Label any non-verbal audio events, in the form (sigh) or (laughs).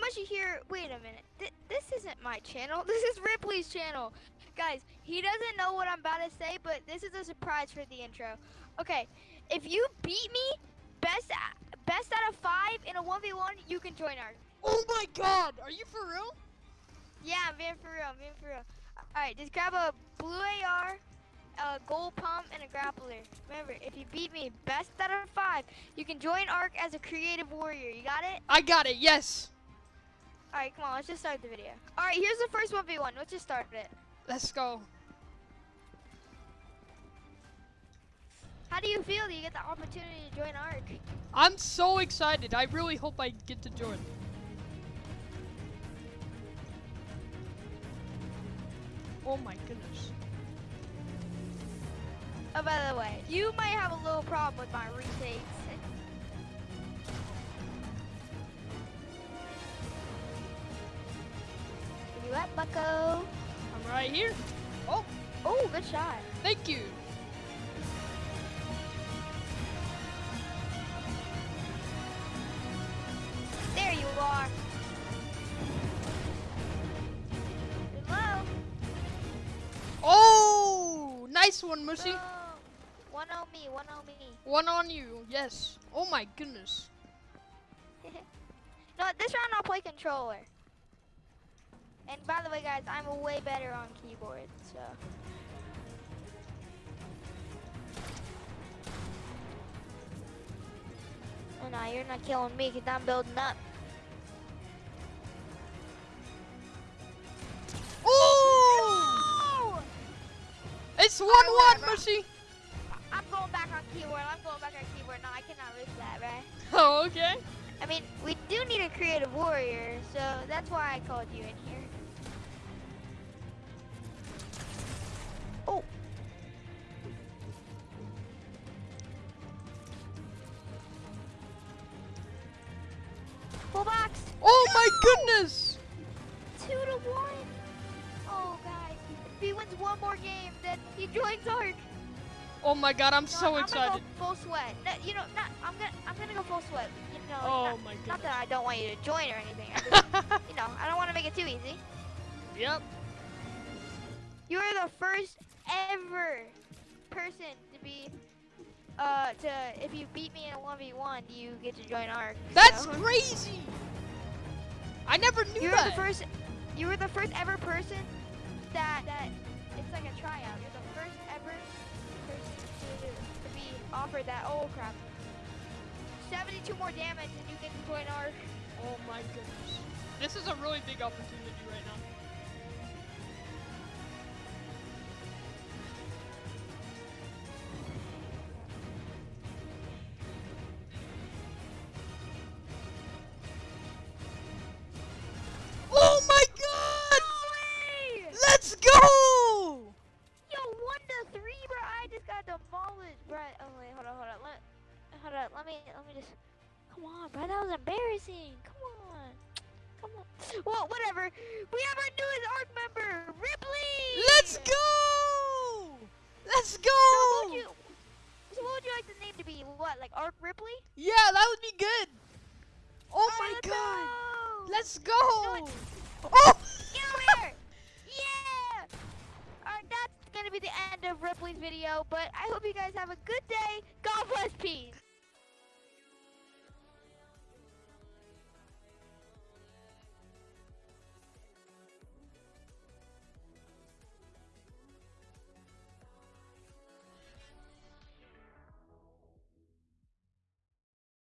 Mushy here. Wait a minute. Th this isn't my channel. (laughs) This is Ripley's channel. Guys, he doesn't know what I'm about to say, but this is a surprise for the intro. Okay, if you beat me, best best out of five in a 1v1, you can join our. Oh my god, are you for real? Yeah, I'm being for real. I'm being for real. All right, just grab a blue AR, a gold pump, and a grappler. Remember, if you beat me, best out of five, you can join ARK as a creative warrior. You got it? I got it, yes. All right, come on, let's just start the video. All right, here's the first 1v1. Let's just start it. Let's go. How do you feel that you get the opportunity to join ARK? I'm so excited. I really hope I get to join. Oh my goodness. Oh, by the way, you might have a little problem with my retakes. You bucko? I'm right here. Oh, Oh, good shot. thank you. There you are. Hello? Oh, nice one, Mushy. Boom. One on me, one on me. One on you, yes. Oh my goodness. (laughs) no, this round I'll play controller. And by the way, guys, I'm way better on keyboard, so. Oh, no, you're not killing me because I'm building up. Oh! Oh! It's 1 Alright, 1, whatever. Mushy. I'm going back on keyboard. I'm going back on keyboard. No, I cannot risk that, right? (laughs) Oh, okay. I mean, we do need a creative warrior, so that's why I called you in here. Full box. Oh my goodness. Two to one. Oh, guys. If he wins one more game, then he joins ARK. Oh my god, I'm No, so I'm excited. go full sweat. No, you know, not, I'm gonna, I'm gonna go full sweat. You know, Oh not, my not that I don't want you to join or anything. Just, (laughs) you know, I don't want to make it too easy. Yep. You are the first ever person to be, uh, to if you beat me in a one v one, you get to join ARK. That's so. crazy. I never knew You were the first. You were the first ever person that that it's like a tryout. You're the first ever person to, to be offered that. Oh crap! 72 more damage and you get to join ARK. Oh my goodness. This is a really big opportunity right now. Hold up, Let me, let me just. Come on, bro. That was embarrassing. Come on, come on. Well, whatever. We have our newest ARC member, Ripley. Let's go! Let's go! So what would you, so what would you like the name to be? What, like Arc Ripley? Yeah, that would be good. Oh Alright, my let's god! go. Let's go! what? Oh! Get over here! Yeah! Alright, that's gonna be the end of Ripley's video, but I hope you guys have a good day. God bless, peace.